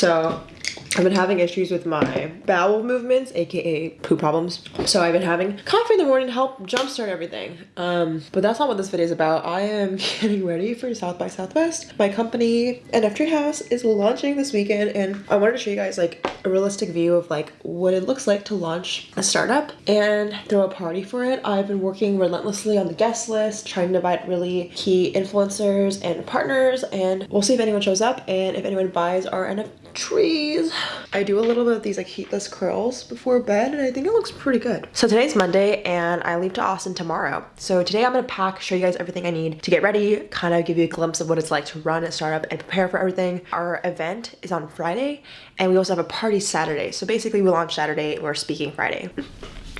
So I've been having issues with my bowel movements, aka poo problems. So I've been having coffee in the morning to help jumpstart everything. Um, but that's not what this video is about. I am getting ready for South by Southwest. My company, NF Treehouse, is launching this weekend and I wanted to show you guys like a realistic view of like what it looks like to launch a startup and throw a party for it. I've been working relentlessly on the guest list, trying to invite really key influencers and partners and we'll see if anyone shows up and if anyone buys our NF trees. I do a little bit of these like heatless curls before bed and I think it looks pretty good. So today's Monday and I leave to Austin tomorrow. So today I'm gonna pack, show you guys everything I need to get ready, kind of give you a glimpse of what it's like to run a startup and prepare for everything. Our event is on Friday and we also have a party Saturday. So basically we launch Saturday and we're speaking Friday.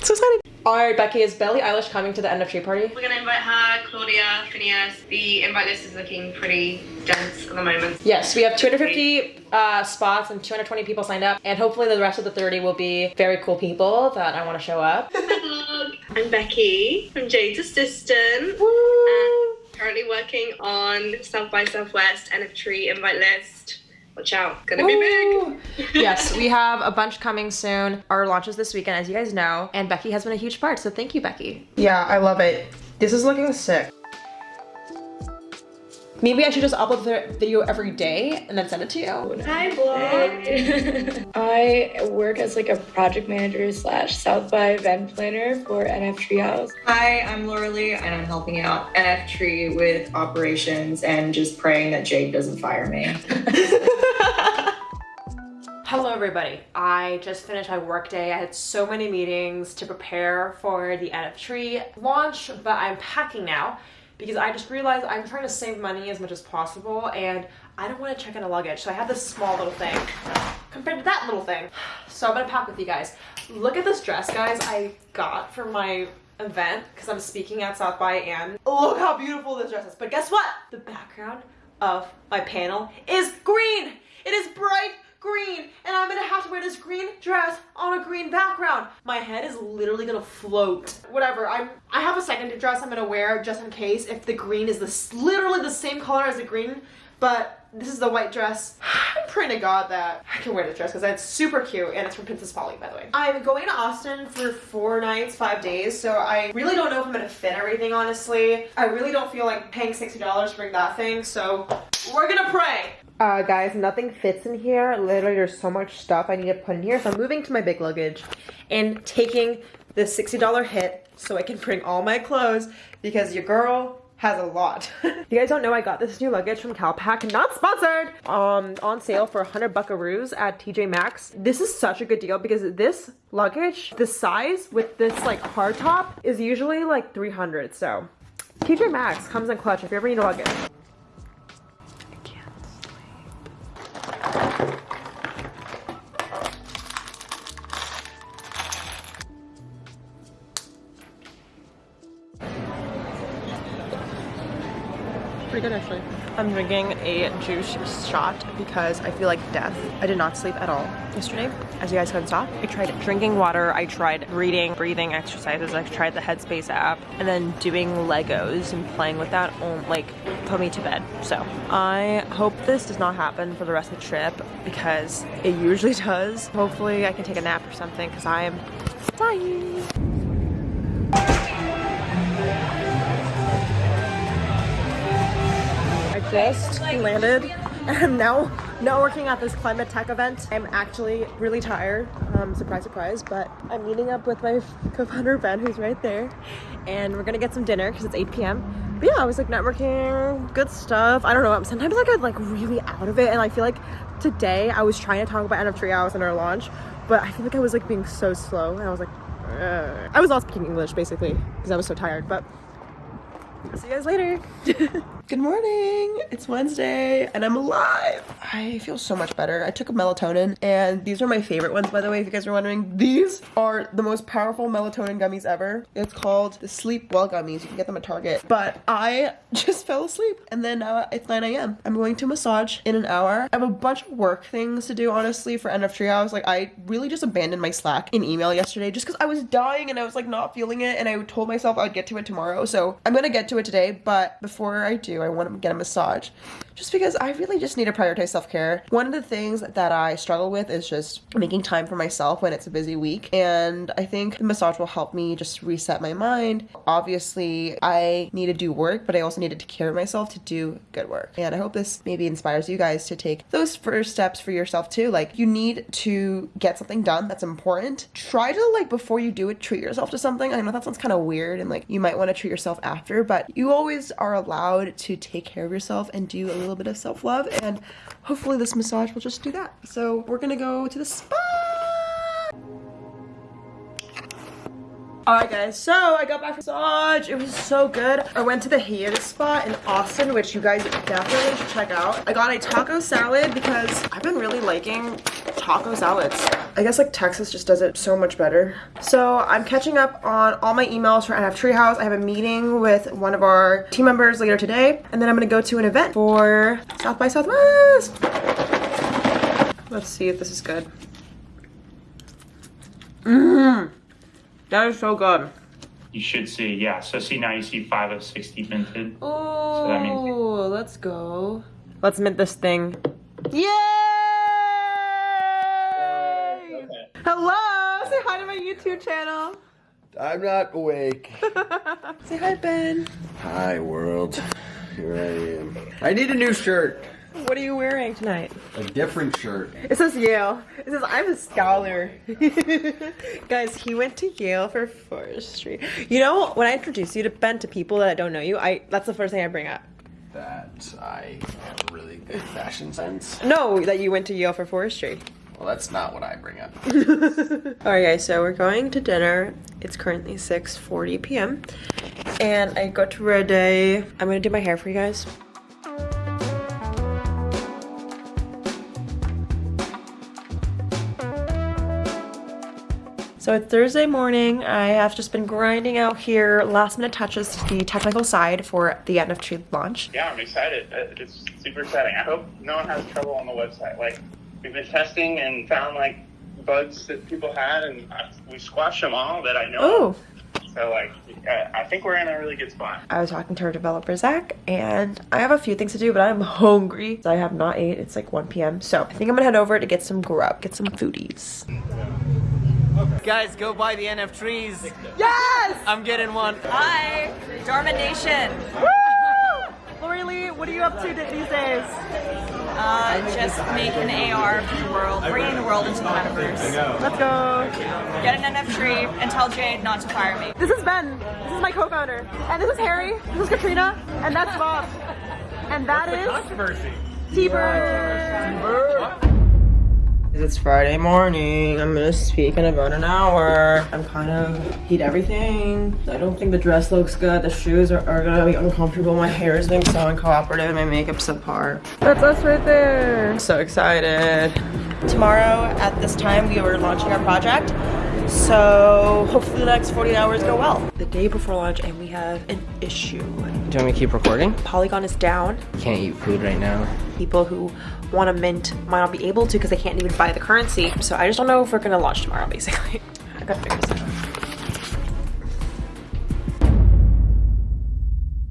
so excited. All right, Becky, is Billie Eilish coming to the NF Tree party? We're gonna invite her, Claudia, Phineas. The invite list is looking pretty dense at the moment. Yes, we have 250 uh, spots and 220 people signed up, and hopefully the rest of the 30 will be very cool people that I want to show up. I'm Becky from Jade's Assistant. Woo! And currently working on South by Southwest NF Tree invite list. Watch out, gonna be big. yes, we have a bunch coming soon. Our launches this weekend, as you guys know, and Becky has been a huge part, so thank you, Becky. Yeah, I love it. This is looking sick. Maybe I should just upload the video every day and then send it to you. Hi, vlog. I work as like a project manager slash South by event planner for NF Treehouse. Hi, I'm Laura Lee, and I'm helping out NF Tree with operations and just praying that Jade doesn't fire me. Hello everybody. I just finished my workday. I had so many meetings to prepare for the NF Tree launch, but I'm packing now because I just realized I'm trying to save money as much as possible and I don't want to check in a luggage. So I have this small little thing compared to that little thing. So I'm gonna pack with you guys. Look at this dress, guys, I got for my event because I'm speaking at South by and look how beautiful this dress is. But guess what? The background of my panel is green. It is bright green and I'm gonna have to wear this green dress on a green background. My head is literally gonna float. Whatever, I'm, I have a second dress I'm gonna wear just in case if the green is this literally the same color as the green, but this is the white dress. I'm praying to God that I can wear this dress because it's super cute and it's from Princess Polly, by the way. I'm going to Austin for four nights, five days, so I really don't know if I'm gonna fit everything, honestly. I really don't feel like paying $60 to bring that thing, so we're gonna pray. Uh, guys, nothing fits in here. Literally, there's so much stuff I need to put in here. So I'm moving to my big luggage and taking the $60 hit so I can bring all my clothes because your girl has a lot. you guys don't know I got this new luggage from Calpak, not sponsored, um, on sale for 100 buckaroos at TJ Maxx. This is such a good deal because this luggage, the size with this like hard top is usually like 300. So TJ Maxx comes in clutch if you ever need a luggage. I'm drinking a juice shot because I feel like death. I did not sleep at all yesterday, as you guys couldn't stop. I tried drinking water, I tried reading, breathing exercises, I tried the Headspace app, and then doing Legos and playing with that, oh, like, put me to bed. So I hope this does not happen for the rest of the trip because it usually does. Hopefully I can take a nap or something because I am dying. Just landed and I'm now not working at this climate tech event. I'm actually really tired, um, surprise, surprise, but I'm meeting up with my co-founder Ben, who's right there, and we're gonna get some dinner because it's 8 p.m. But yeah, I was like networking, good stuff. I don't know, I'm sometimes like I get like really out of it and I feel like today I was trying to talk about NF Treehouse and our launch, but I feel like I was like being so slow and I was like, Ugh. I was not speaking English basically because I was so tired, but I'll see you guys later. Good morning. It's Wednesday and I'm alive. I feel so much better. I took a melatonin and these are my favorite ones by the way if you guys are wondering. These are the most powerful melatonin gummies ever. It's called the Sleep Well gummies. You can get them at Target. But I just fell asleep and then uh, it's 9 a.m. I'm going to massage in an hour. I have a bunch of work things to do honestly for NF Treehouse. Like I really just abandoned my Slack in email yesterday just because I was dying and I was like not feeling it and I told myself I'd get to it tomorrow. So I'm gonna get to it today but before I do I want to get a massage. Just because I really just need to prioritize self care. One of the things that I struggle with is just making time for myself when it's a busy week. And I think the massage will help me just reset my mind. Obviously, I need to do work, but I also need to take care of myself to do good work. And I hope this maybe inspires you guys to take those first steps for yourself too. Like, you need to get something done that's important. Try to, like, before you do it, treat yourself to something. I know that sounds kind of weird and like you might want to treat yourself after, but you always are allowed to take care of yourself and do little bit of self love. And hopefully, this massage will just do that. So, we're gonna go to the spa. Alright guys, so I got back from massage. It was so good. I went to the Hiatus spot in Austin, which you guys definitely should check out. I got a taco salad because I've been really liking taco salads. I guess like Texas just does it so much better. So I'm catching up on all my emails for NF Treehouse. I have a meeting with one of our team members later today, and then I'm gonna go to an event for South by Southwest. Let's see if this is good. Mmm. That is so good. You should see, yeah. So see now you see five of sixty minted. Oh, that means- let's go. Let's mint this thing. Yay! Hello! Say hi to my YouTube channel. I'm not awake. Say hi, Ben. Hi, world. Here I am. I need a new shirt. What are you wearing tonight? A different shirt. It says Yale. It says I'm a scholar. Guys, he went to Yale for forestry. You know, when I introduce you to Ben to people that don't know you, I that's the first thing I bring up. That I have really good fashion sense. No, that you went to Yale for forestry. Well, that's not what I bring up. Alright guys, so we're going to dinner. It's currently 6.40 p.m. And I got to. I'm gonna do my hair for you guys. So it's Thursday morning. I have just been grinding out here last minute touches to the technical side for the NFT launch. Yeah, I'm excited. Uh, It's super exciting. I hope no one has trouble on the website. Like we've been testing and found like bugs that people had, and we squashed them all that I know. Oh. So like, I think we're in a really good spot. I was talking to our developer Zach, and I have a few things to do, but I'm hungry. I have not ate. It's like 1 p.m. So I think I'm gonna head over to get some grub, get some foodies. Guys, go buy the NF trees. Yes! I'm getting one. Hi, Dharma Nation. Woo! Lori Lee, what are you up to these days? Uh, just make an AR for the world, bringing the world into the metaverse. Let's go. Get an NF tree and tell Jade not to fire me. This is Ben. This is my co-founder, and this is Harry. This is Katrina, and that's Bob. And that is Controversy. T-Bird. It's Friday morning. I'm gonna speak in about an hour. I'm kind of heat everything. I don't think the dress looks good. The shoes are, are gonna be uncomfortable. My hair is being so uncooperative. My makeup's subpar. That's us right there. So excited. Tomorrow at this time we were launching our project. So hopefully the next 48 hours go well. The day before launch and we have an issue. Do you want me to keep recording? Polygon is down. Can't eat food right now. people who want to mint might not be able to because they can't even buy the currency. So I just don't know if we're gonna launch tomorrow, basically. I gotta figure this out.